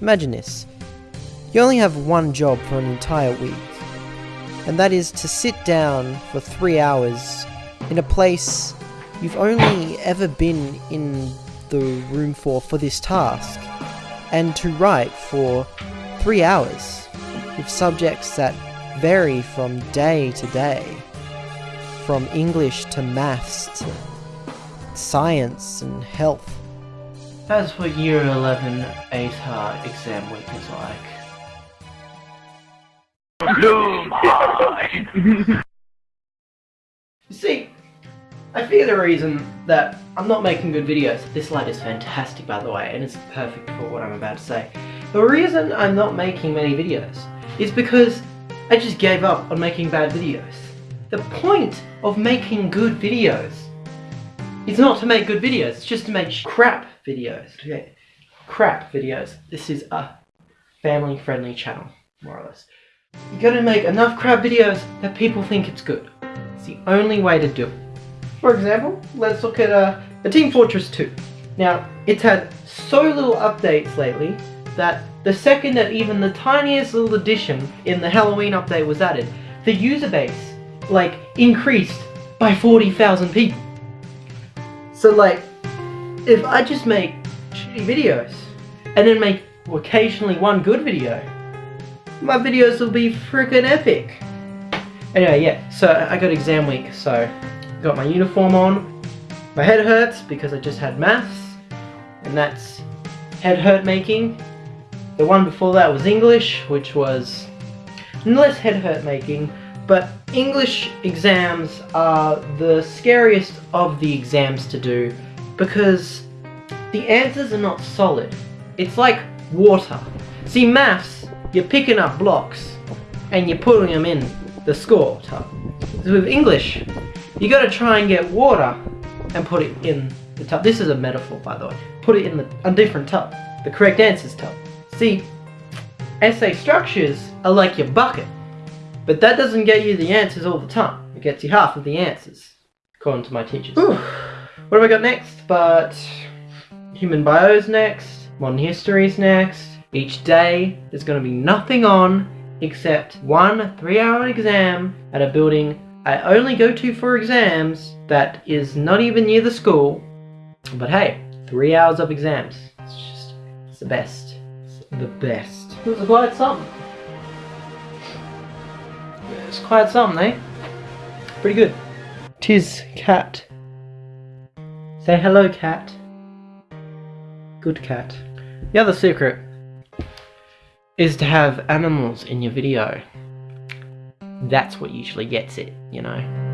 Imagine this. You only have one job for an entire week, and that is to sit down for three hours in a place you've only ever been in the room for for this task, and to write for three hours with subjects that vary from day to day, from English to maths to science and health. That's what year 11 ATAR exam week is like. You see, I fear the reason that I'm not making good videos, this light is fantastic by the way, and it's perfect for what I'm about to say. The reason I'm not making many videos is because I just gave up on making bad videos. The point of making good videos is not to make good videos, it's just to make crap videos. Okay. Crap videos. This is a family friendly channel, more or less. You gotta make enough crap videos that people think it's good. It's the only way to do it. For example, let's look at uh, a Team Fortress 2. Now, it's had so little updates lately that the second that even the tiniest little addition in the Halloween update was added, the user base, like, increased by 40,000 people. So like, if I just make shitty videos, and then make occasionally one good video, my videos will be freaking epic. Anyway, yeah, so I got exam week, so got my uniform on. My head hurts because I just had maths, and that's head hurt making. The one before that was English, which was less head hurt making, but English exams are the scariest of the exams to do because the answers are not solid. It's like water. See, maths, you're picking up blocks and you're putting them in the score tub. With English, you gotta try and get water and put it in the tub. This is a metaphor, by the way. Put it in the, a different tub. The correct answers tub. See, essay structures are like your bucket. But that doesn't get you the answers all the time. It gets you half of the answers, according to my teachers. Whew. What have I got next? But human bios next, modern histories next. Each day there's going to be nothing on except one three-hour exam at a building I only go to for exams that is not even near the school. But hey, three hours of exams. It's just, it's the best. It's the best. It was quite something. It's quite something, eh? Pretty good. Tis cat. Say hello, cat. Good cat. The other secret is to have animals in your video. That's what usually gets it, you know.